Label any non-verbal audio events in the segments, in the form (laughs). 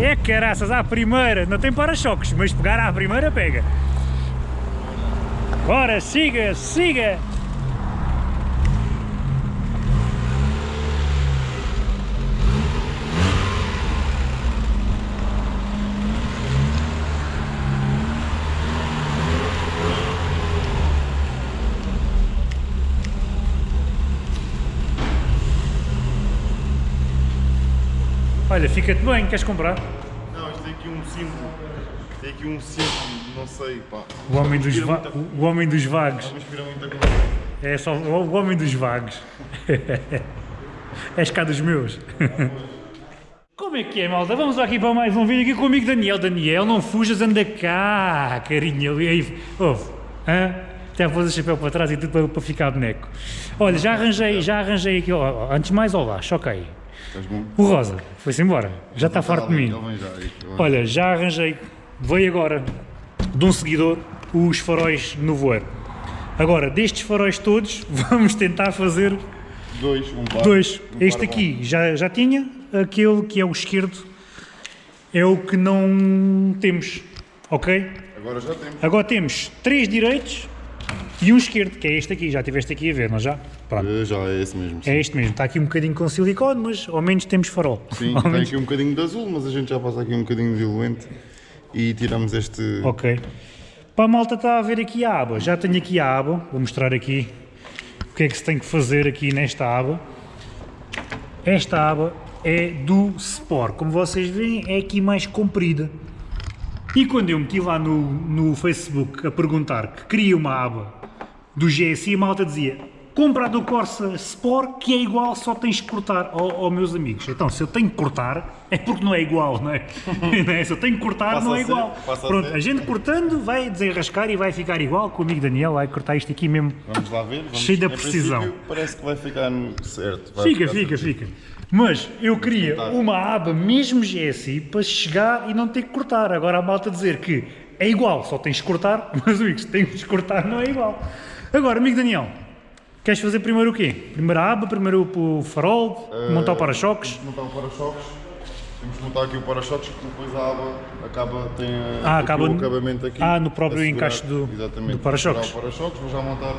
É caraças, à primeira, não tem para-choques, mas pegar à primeira pega. Bora, siga, siga! Olha, fica-te bem, queres comprar? Não, isto tem aqui um símbolo. Tem aqui um símbolo, não sei, pá. O homem dos, va muita- o homem dos vagos. É só o homem dos vagos. (laughs) És cá dos meus. (laughs) Como é que é, malta? Vamos aqui para mais um vídeo aqui com o amigo Daniel. Daniel, não fujas, anda cá, carinho. E aí, ouve, hã? Até pôs o chapéu para trás e tudo para, para ficar boneco. Olha, já arranjei, já arranjei aqui, ó, antes de mais, olá, choca aí. Estás bom? O Rosa, foi-se embora, já está farto de mim. Já aí. Olha, já arranjei, veio agora de um seguidor os faróis no voeiro. Agora, destes faróis todos, (laughs) vamos tentar fazer Dois, um par. dois. um Este aqui já, já tinha, aquele que é o esquerdo é o que não temos, ok? Agora já temos. Agora temos três direitos e um esquerdo, que é este aqui, já estiveste aqui a ver, não já? Pronto, Já é esse mesmo. Sim, é este mesmo, está aqui um bocadinho com silicone, mas ao menos temos farol. Sim, Ao tem menos- aqui um bocadinho de azul, mas a gente já passa aqui um bocadinho de diluente e tiramos este. Ok. Para a malta está a ver aqui a aba. Já tenho aqui a aba. Vou mostrar aqui o que é que se tem que fazer aqui nesta aba. Esta aba é do Sport. Como vocês veem, é aqui mais comprida. E quando eu meti lá no, no Facebook a perguntar que queria uma aba do GSI, a malta dizia compra a do Corsa Sport que é igual, só tens que cortar. Oh, oh, meus amigos, então se eu tenho que cortar é porque não é igual, não é? (laughs) É? Se eu tenho que cortar Passa não a é ser, igual. a Pronto, ser. a gente cortando vai desenrascar e vai ficar igual. Com o amigo Daniel vai cortar isto aqui mesmo. Vamos lá ver. Vamos... Cheio da precisão. Parece que vai ficar certo. vai Fica, ficar fica, certinho. fica. Mas eu queria tentar. uma aba mesmo GSI para chegar e não ter que cortar. Agora a malta dizer que é igual, só tens que cortar, (laughs) mas amigos, tens que cortar não é igual. Agora, amigo Daniel, queres fazer primeiro o quê? Primeiro a aba, primeiro o farol, montar o para-choques? Montar o para-choques. Temos que montar aqui o para-choques, porque depois a aba acaba, tem eh, Ah, acaba no- acabamento aqui. Ah, no próprio encaixe do- do para-choques. para-choques. Vou já montar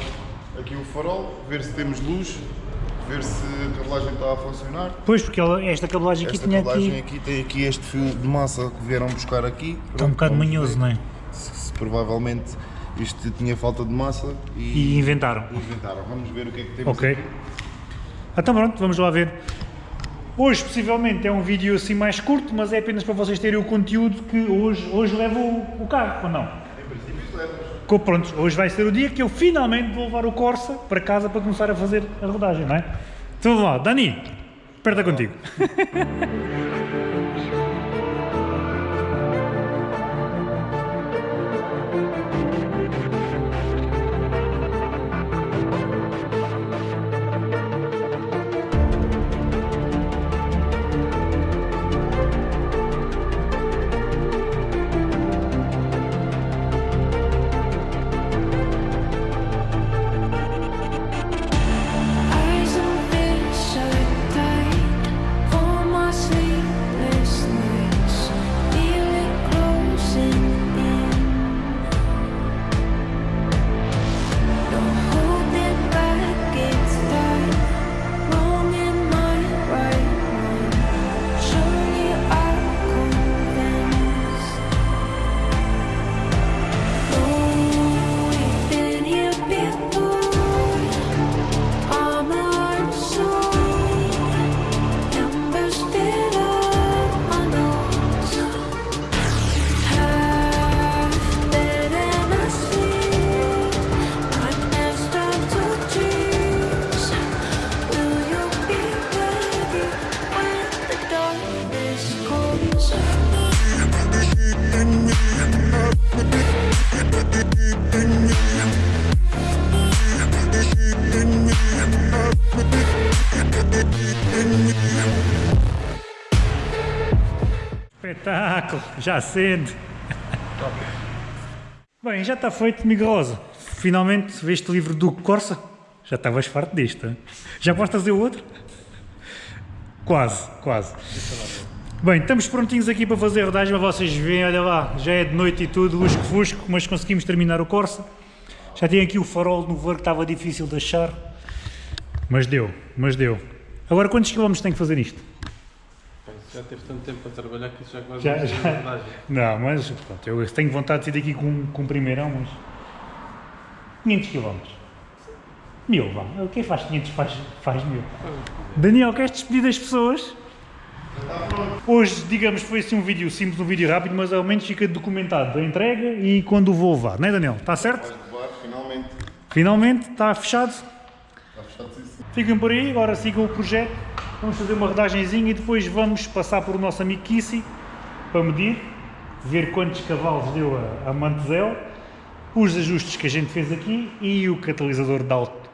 aqui o farol, ver se temos luz, ver se a cabelagem está a funcionar. Pois, porque esta cabelagem aqui Esta tinha cabelagem aqui... aqui tem aqui este fio de massa que vieram buscar aqui. Está um bocado manhoso, não é? Se, se provavelmente isto tinha falta de massa E e, inventaram. inventaram. Vamos ver o que é que temos Ok. aqui. Então pronto, vamos lá ver. Hoje, possivelmente, é um vídeo assim mais curto, mas é apenas para vocês terem o conteúdo que hoje, hoje levo o, o carro, ou não? Em princípio levas. Pronto, hoje vai ser o dia que eu finalmente vou levar o Corsa para casa para começar a fazer a rodagem, não é? Então vamos lá, Dani, aperta contigo. (laughs) Espetáculo, já acende. Bem, já está feito, amigo Rosa. Finalmente veste o livro do Corsa. Já estavas farto hein? Já podes trazer o outro? Quase, quase. Bem, estamos prontinhos aqui para fazer a rodagem, mas vocês veem, olha lá, já é de noite e tudo, lusco-fusco, mas conseguimos terminar o Corsa. Já tem aqui o farol no ver que estava difícil de achar, mas deu, mas deu. Agora quantos quilómetros tem que fazer isto? Já teve tanto tempo a trabalhar que isso já quase Já- não já. Não, mas pronto, eu tenho vontade de sair daqui com, com um primeirão, mas 500 quilómetros. Mil, vá. Quem faz 500 faz, faz mil. Daniel, queres despedir das pessoas? Hoje, digamos, foi assim um vídeo simples, um vídeo rápido, mas ao menos fica documentado a entrega e quando o vou levar, não é Daniel? Está certo? Levar, finalmente. Finalmente, está fechado. Está fechado isso. Fiquem por aí, agora sigam o projeto. Vamos fazer uma rodagenzinha e depois vamos passar por o nosso amigo Kissy para medir, ver quantos cavalos deu a, a Mantezel, os ajustes que a gente fez aqui e o catalisador de alto,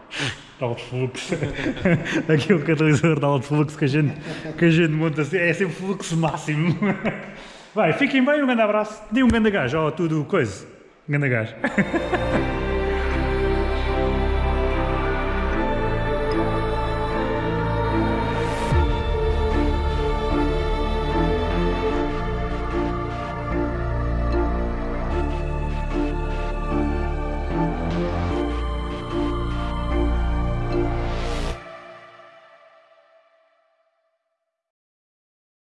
de alto fluxo. (laughs) aqui o catalisador de alto fluxo que a gente, que a gente monta, assim, é sempre fluxo máximo. (laughs) Vai, fiquem bem, um grande abraço. Dê um grande gás, ó, tudo coisa. Um grande gás. (laughs)